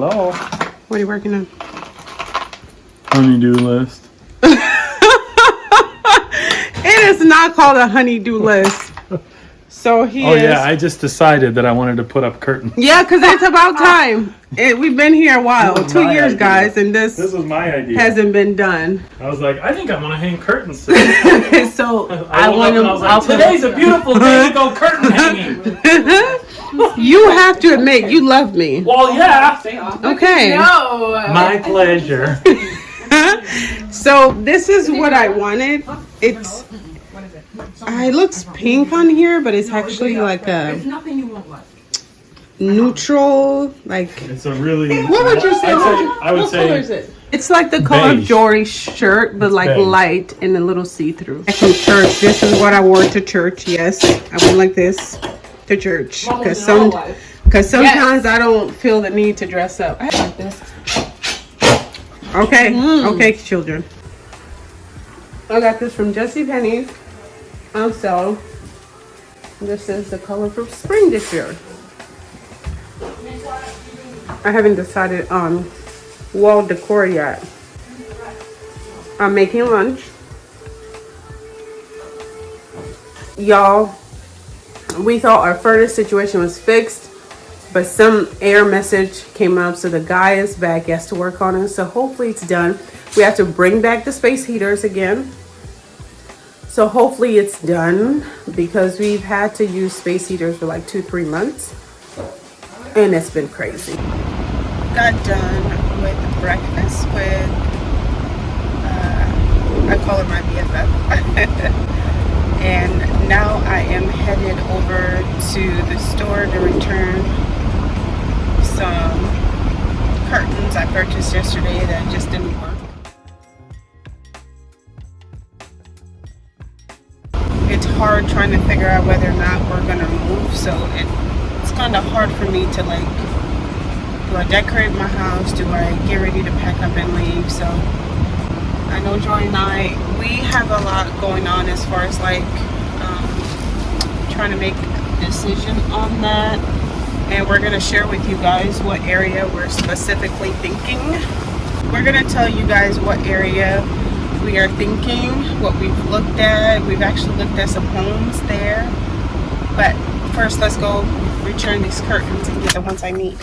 Hello. What are you working on? Honeydew list. It is not called a honeydew list. So he Oh is. yeah, I just decided that I wanted to put up curtains. Yeah, because it's about time. It, we've been here a while, two years, idea. guys, and this, This was my idea. hasn't been done. I was like, I think I'm want to hang curtains. today. so I, I want to. I was like, today's a beautiful day to go curtain hanging. you have to admit you love me. Well, yeah. Okay. No. My pleasure. So this is what I wanted. It's. Uh, it looks pink on here, but it's actually like a neutral, like It's a really. What would you say? I'd say I would What color is it? It's like the color of Jory's shirt, but like beige. light and a little see-through. From church, this is what I wore to church. Yes, I went like this to church because some, because sometimes I don't feel the need to dress up. I like this. Okay, okay, children. I got this from JCPenney's sale. This is the color for spring this year. I haven't decided on wall decor yet. I'm making lunch. Y'all, we thought our furnace situation was fixed, but some error message came up, so the guy is back. He has to work on it, so hopefully it's done. We have to bring back the space heaters again. So hopefully it's done because we've had to use space heaters for like two, three months. And it's been crazy. Got done with breakfast with, uh, I call her my BFF. and now I am headed over to the store to return some curtains I purchased yesterday that just didn't work. Hard trying to figure out whether or not we're gonna move so it, it's kind of hard for me to like do I decorate my house? Do I get ready to pack up and leave? So I know Joy and I we have a lot going on as far as like um, trying to make a decision on that. And we're gonna share with you guys what area we're specifically thinking. We're gonna tell you guys what area we are thinking, what we've looked at. We've actually looked at some homes there. But first, let's go return these curtains and get the ones I need.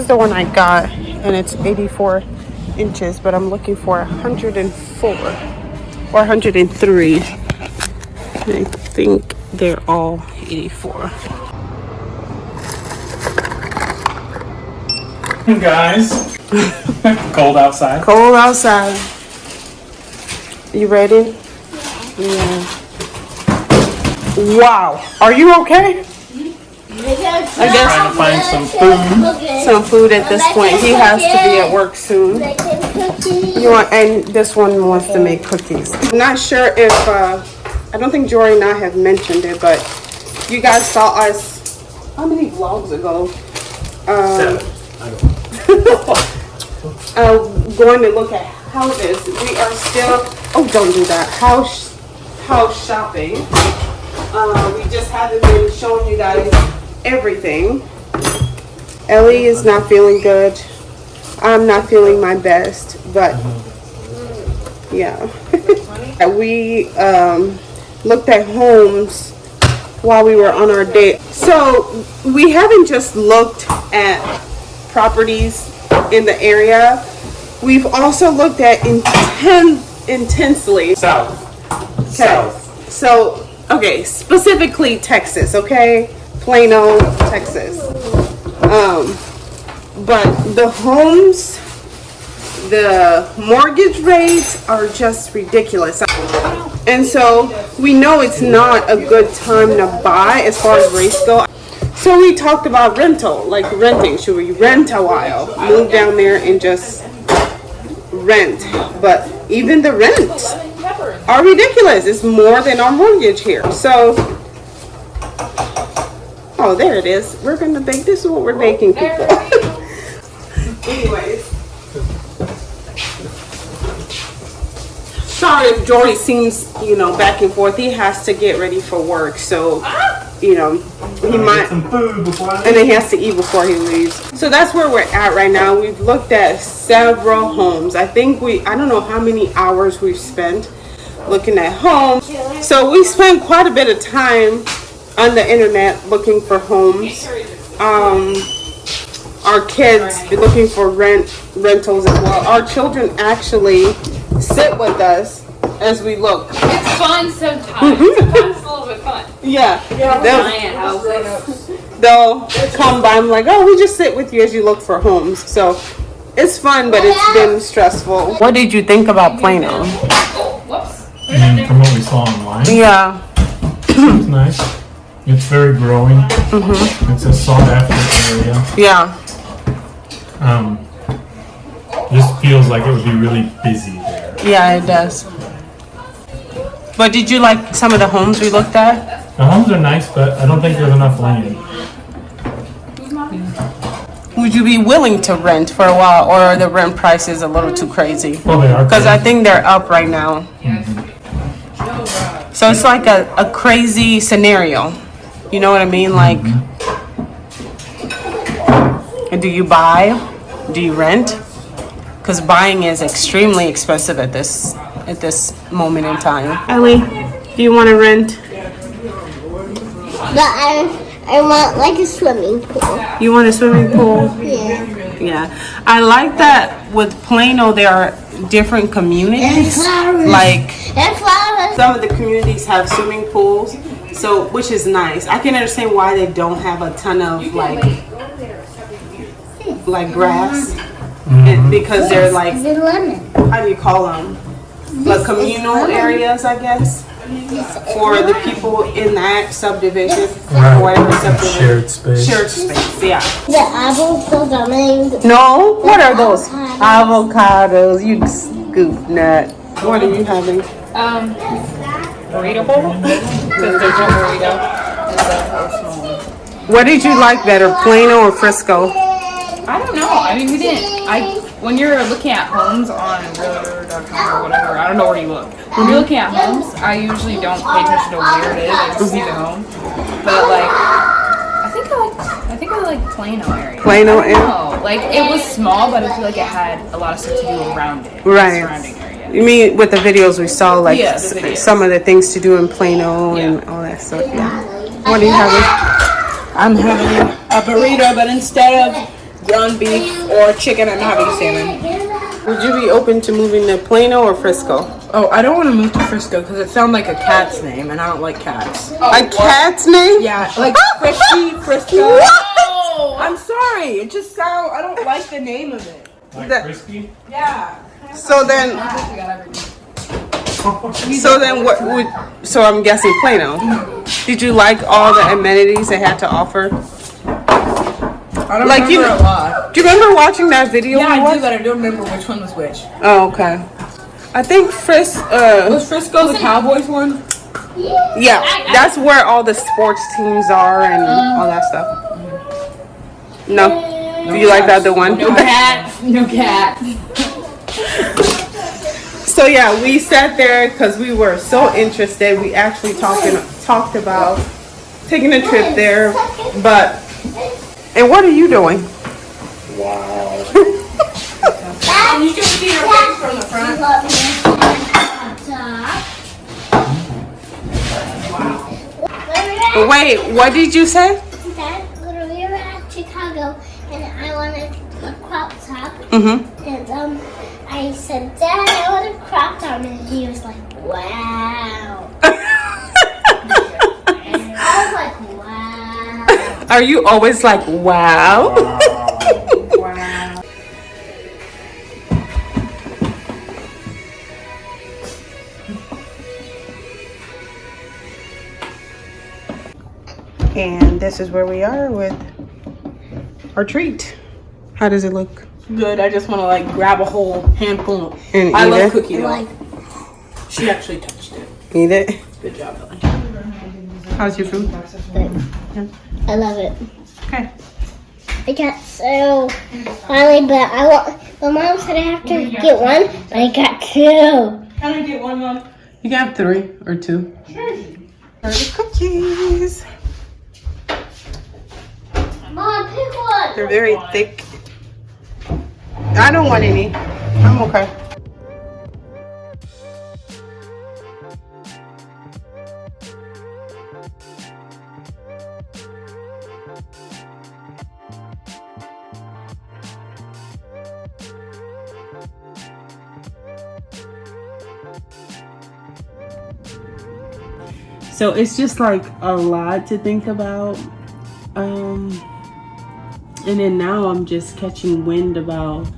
Is the one I got, and it's 84 inches, but I'm looking for 104 or 103. I think they're all 84. Hey Guys, cold outside. Cold outside. You ready? Yeah. Wow. Are you okay? I guess- Trying to find some food. Some food at this point. He has to be at work soon. You want, and this one wants to make cookies. I'm not sure if, uh, I don't think Jory and I have mentioned it, but you guys saw us, how many vlogs ago? Um, Seven. uh, going to look at houses. We are still, oh, don't do that. House, house shopping. Uh, we just haven't been showing you guys everything. Ellie is not feeling good. I'm not feeling my best, but yeah. we um, looked at homes while we were on our date. So we haven't just looked at properties in the area. We've also looked at inten- intensely. South. Okay. South. So, okay, specifically Texas, okay? Plano, Texas. Um, but the homes, the mortgage rates are just ridiculous. And so we know it's not a good time to buy as far as rates go. So we talked about rental, like renting. Should we rent a while? Move down there and just rent. But even the rents are ridiculous. It's more than our mortgage here. So Oh, there it is. We're gonna bake. This is what we're baking, people. Anyways. Sorry if Jory seems, you know, back and forth. He has to get ready for work, so you know, he might some food before I and then he has to eat before he leaves. So that's where we're at right now. We've looked at several homes. I think we, I don't know how many hours we've spent looking at homes. So we spent quite a bit of time on the internet looking for homes. Um, our kids be looking for rent rentals as well. Our children actually sit with us as we look. It's fun sometimes. sometimes it's a little bit fun. Yeah, they'll, they'll come by. I'm like, oh, we just sit with you as you look for homes. So it's fun, but it's been stressful. What did you think about Plano? Oh, whoops. Mm, from what we saw online, Yeah, it's nice. It's very growing. It's a sought after area. yeah, Um, just feels like it would be really busy there. yeah, it does. But did you like some of the homes we looked at? The homes are nice, but I don't think there's enough land. Would you be willing to rent for a while, or are the rent prices a little too crazy? Well, they are. Because I think they're up right now. So it's like a, a crazy scenario. You know what I mean? Like, do you buy? Do you rent? Because buying is extremely expensive at this at this moment in time. Ellie, do you want to rent? But I, I want like a swimming pool. You want a swimming pool? Yeah. Yeah, I like that with Plano there are different communities. And communities. flowers. Like And flowers. some of the communities have swimming pools, so which is nice. I can understand why they don't have a ton of like like hmm, grass mm-hmm. and mm-hmm. because they're like The lemon. how do you call them? Like communal areas, I guess, for the people in that subdivision or whatever subdivision. Shared space. Shared space, yeah. The apples so dominant. No, what are those? Avocados, you scoop nut. What are you having? Um, burrito bowl? Because there's no burrito. What did you like better, Plano or Frisco? I don't know. I mean, we didn't. I when you're looking at homes on realtor.com or whatever, I don't know where you look. When you're looking at homes, I usually don't pay attention to where it is. I just see the home. But like, I think I like. I think I like Plano area. Plano area? Like it was small, but I feel like it had a lot of stuff to do around it. Right. Surrounding area. You mean with the videos we saw, like Yeah, the s- videos. some of the things to do in Plano and all that stuff? Yeah. What are you having? I'm having a burrito, but instead of ground beef or chicken, I'm having salmon. Would you be open to moving to Plano or Frisco? Oh, I don't want to move to Frisco because it sounds like a cat's name, and I don't like cats. Oh, a cat's name? Yeah, like Frisky, Frisco. Oh, I'm sorry, it just sounds. I don't like the name of it. Like That- frisky? Yeah. So then, so then what would? So I'm guessing Plano. Did you like all the amenities they had to offer? I don't Like remember you- a lot. Do you remember watching that video? Yeah, I do, but I don't remember which one was which. Oh, okay. I think Fris. Uh, Was Frisco the Cowboys one? yeah, that's where all the sports teams are and all that stuff. No, do you like that the one? no cat. No cat. So yeah, we sat there because we were so interested. We actually talking talked about taking a trip there, but and what are you doing? Wow. Can you can see her face from the front. Wait, what did you say? Dad, when we were at Chicago and I wanted a crop top, Mm-hmm. and um, I said, Dad, I want a crop top, and he was like, Wow. I was like, Wow. Are you always like, wow? wow? and this is where we are with our treat. How does it look? Good. I just want to like grab a whole handful. And I eat love it? cookie dough. Like, She actually touched it. Eat it. Good job, Ellie. How's your food? I love it. Okay. I got so finally, but I want. My mom said I have to get one, I got two. Can I get one, Mom? You got three or two. Sure. cookies. Mom, pick one. They're very thick. I don't want any. I'm okay. So it's just like a lot to think about. Um, and then now I'm just catching wind about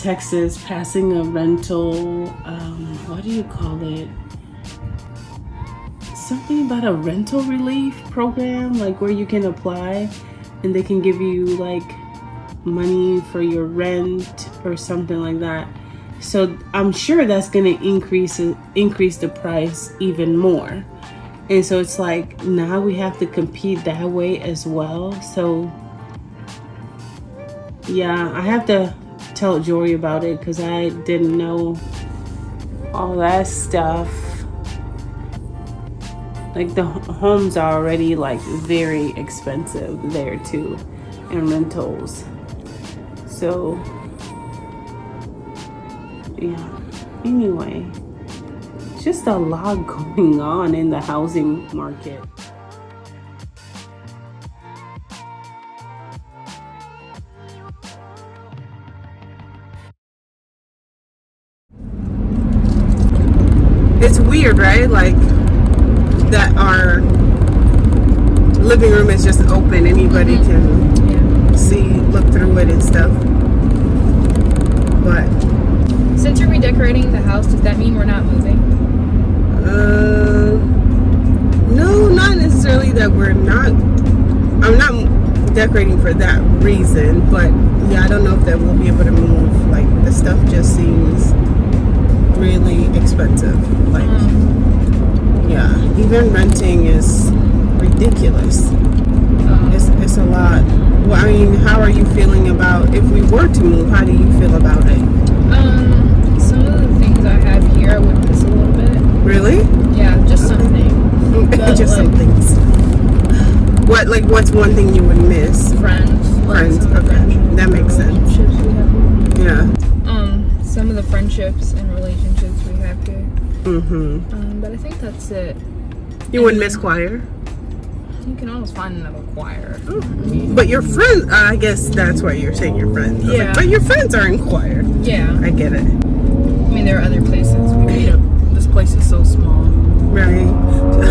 Texas passing a rental, um, what do you call it? Something about a rental relief program, like where you can apply and they can give you like money for your rent or something like that. So I'm sure that's gonna increase increase the price even more. And so it's like now we have to compete that way as well. So yeah, I have to tell Jory about it because I didn't know all that stuff. Like the homes are already like very expensive there too, and rentals. So yeah. Anyway, just a lot going on in the housing market. It's weird, right? Like that our living room is just open. Anybody can see, look through it and stuff. But Since you're redecorating the house, does that mean we're not moving? Uh, no, not necessarily that we're not. I'm not decorating for that reason, but yeah, I don't know if that we'll be able to move. Like the stuff just seems really expensive. Like, yeah, even renting is ridiculous. It's it's a lot. Well, I mean, how are you feeling about if we were to move? How do you feel about it? Um, some of the things I have here I would miss a little bit. Really? Yeah, just something. Just some like- things. What like what's one thing you would miss? Friends. Friends, some okay. friendships- That makes sense. relationships we have. Yeah. Um, some of the friendships and Mm-hmm. Um, but I think that's it. You wouldn't miss choir, You can always find another choir. but your friends. I guess that's why you're saying your friends. I was like, Yeah. but your friends are in choir. Yeah. I get it. I mean, there are other places. We meet up. This place is so small. Right.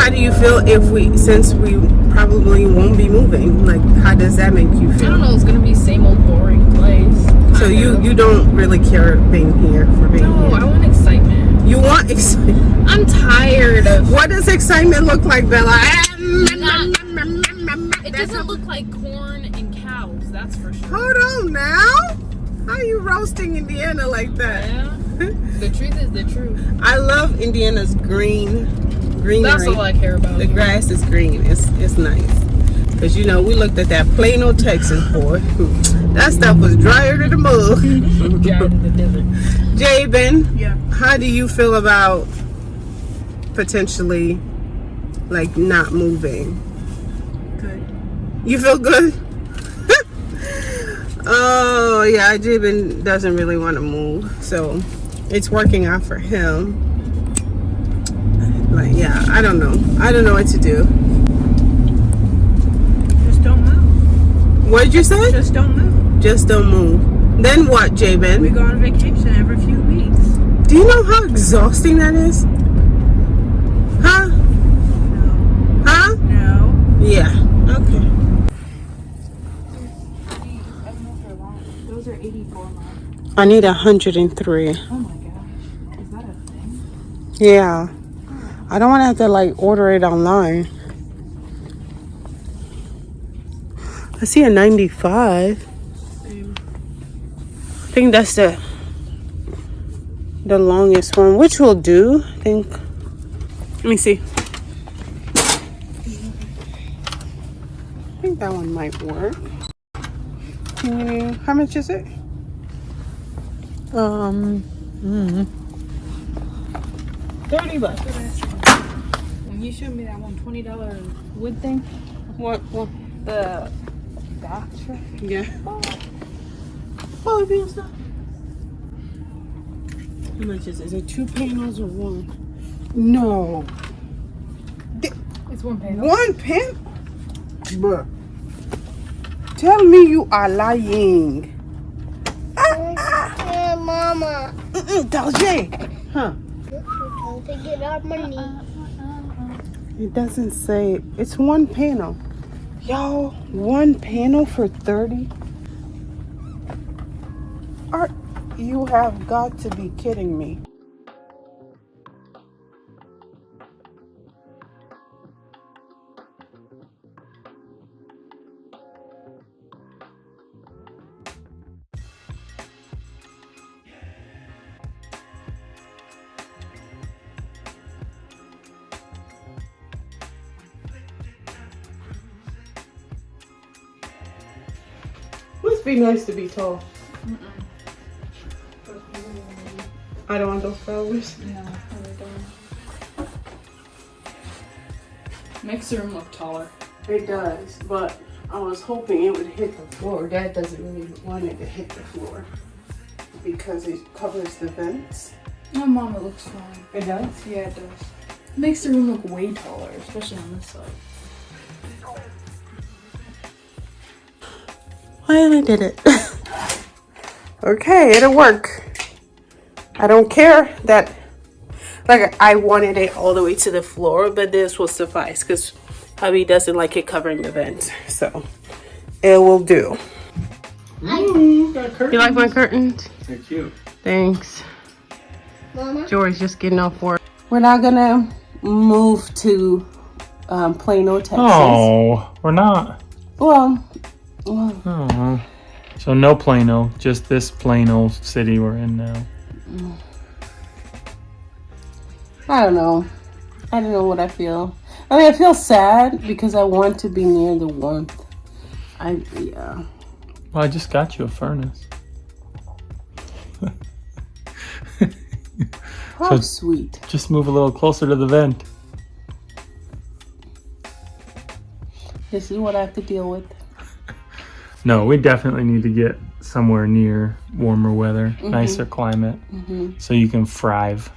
How do you feel if we, since we probably won't be moving? Like, how does that make you feel? I don't know. It's gonna be same old boring place. So you you don't really care being here for being No, I here. want excitement. You want excitement. I'm tired of. What does excitement look like, Bella? It doesn't look like corn and cows. That's for sure. Hold on now. How are you roasting Indiana like that? Yeah. the truth is the truth. I love Indiana's green greenery. That's all I care about. the grass is green. It's it's nice. Cause you know we looked at that Plano, Texas boy. That stuff was drier than the mud. Drive in the desert. Jabin, Yeah. how do you feel about potentially like not moving? Good. You feel good? oh yeah, Jabin doesn't really want to move, so it's working out for him. Like yeah, I don't know. I don't know what to do. Just don't move. What did you say? Just don't move. Just don't move. Then what, We go on vacation every few weeks. Do you know how exhausting that is? Huh? No. Huh? No. Yeah. Okay. Those are 84 miles. I need a hundred and three. Oh my gosh. Is that a thing? Yeah. I don't want to have to like order it online. I see a 95. I think that's the the longest one, which will do. I think. Let me see. I think that one might work. Can you, how much is it? Um, mm, 30 bucks. When you showed me that one twenty dollar wood thing, What, what? the bath truck. Yeah. Oh, it feels not. How much is it? Is it two panels or one? No. It's one panel. One pen? Bruh. Tell me you are lying. Ah, ah. Hey, Mama. Mm-mm, tell Jay. Huh? Don't they get our money? It doesn't say. It's one panel. Y'all, one panel for 30? Are you have got to be kidding me. Be nice to be tall. I don't want those flowers. No, really don't. Makes the room look taller. It does, but I was hoping it would hit the floor. Dad doesn't really want it to hit the floor because it covers the vents. Oh, mom, it looks fine. It does? Yeah, it does. It Makes the room look way taller, especially on this side. Finally did it. okay, it'll work. I don't care that, like, I wanted it all the way to the floor, but this will suffice because hubby doesn't like it covering the vents. So it will do. Ooh. You like my curtains? They're cute. Thanks. Mama. Jory's just getting off work. We're not gonna move to um, Plano, Texas. Oh, we're not. Well, well, Oh. So no Plano, just this plain old city we're in now. Mm. I don't know. I don't know what I feel. I mean, I feel sad because I want to be near the warmth. I yeah. Well, I just got you a furnace. How So- sweet. Just move a little closer to the vent. This is what I have to deal with. No, we definitely need to get somewhere near warmer weather, Mm-hmm. nicer climate, so you can thrive.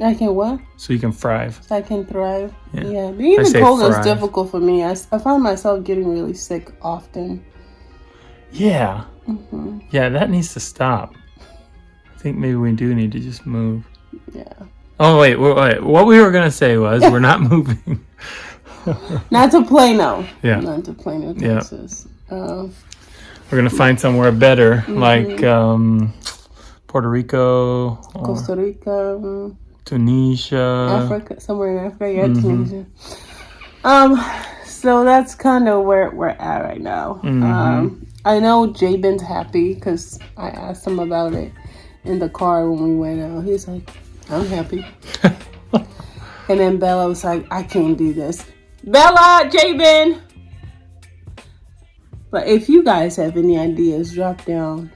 I can what? So you can thrive. I can thrive. Yeah. Yeah. Being in the cold is difficult for me. I, I find myself getting really sick often. Yeah. hmm Yeah, that needs to stop. I think maybe we do need to just move. Yeah. Oh wait, wait. What we were gonna say was we're not moving. Not to Plano. Yeah. Not to Plano, Yeah. Texas. Um, We're gonna find somewhere better, Mm-hmm. like um, Puerto Rico, Costa Rica. mm, Tunisia. Africa, somewhere in Africa, yeah, Mhm. Tunisia. Um, so that's kind of where we're at right now. Mhm. Um, I know Jabin's happy because I asked him about it in the car when we went out. He's like, "I'm happy," and then Bella was like, "I can't do this." Bella, Jabin. But if you guys have any ideas, drop down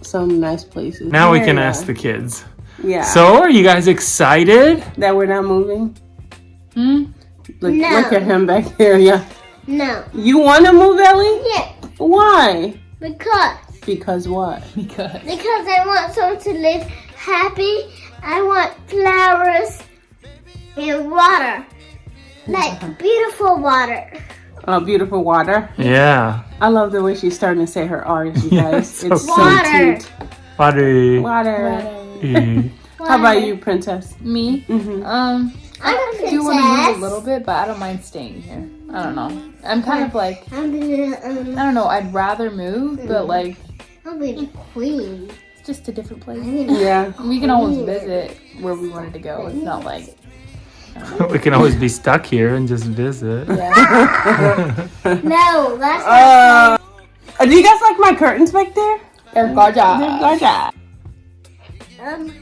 some nice places. Now we can yeah. ask the kids. Yeah. So, are you guys excited? that we're not moving. Hmm? Look, No. look at him back there, Yeah. No. You want to move, Ellie? Yeah. Why? Because. Because what? Because. Because I want someone to live happy. I want flowers and water. Like beautiful water. Oh, beautiful water. Yeah. I love the way she's starting to say her R's, you Yeah, guys. it's it's so so Water. cute. Water. Water. Eh. How about you, princess? Me? Mm-hmm. Um, I'm a I do want to move a little bit, but I don't mind staying here. I don't know. I'm kind of like, I'm the, um, I don't know, I'd rather move, but like, I'll be the queen. it's just a different place. Yeah. We can always visit where we wanted to go. It's not like, we can always be stuck here and just visit. yeah. No, that's Uh, uh, do you guys like my curtains back there? They're gorgeous. They're gorgeous. um.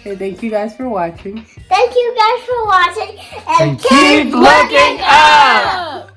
Okay, thank you guys for watching. Thank you guys for watching and, And keep looking up.